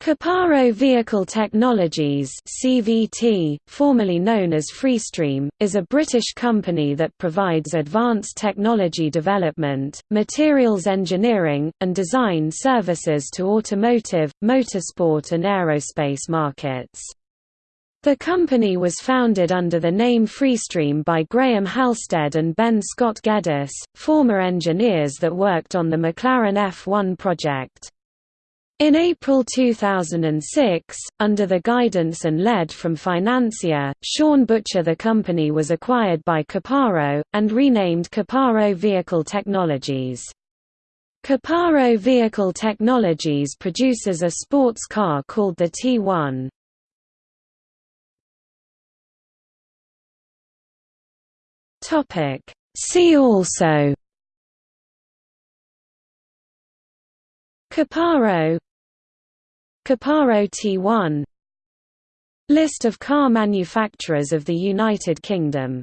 Caparo Vehicle Technologies CVT, formerly known as Freestream, is a British company that provides advanced technology development, materials engineering, and design services to automotive, motorsport and aerospace markets. The company was founded under the name Freestream by Graham Halstead and Ben Scott Geddes, former engineers that worked on the McLaren F1 project. In April 2006, under the guidance and lead from financier, Sean Butcher the company was acquired by Caparo, and renamed Caparo Vehicle Technologies. Caparo Vehicle Technologies produces a sports car called the T1. See also Caparo Caparo T1 List of car manufacturers of the United Kingdom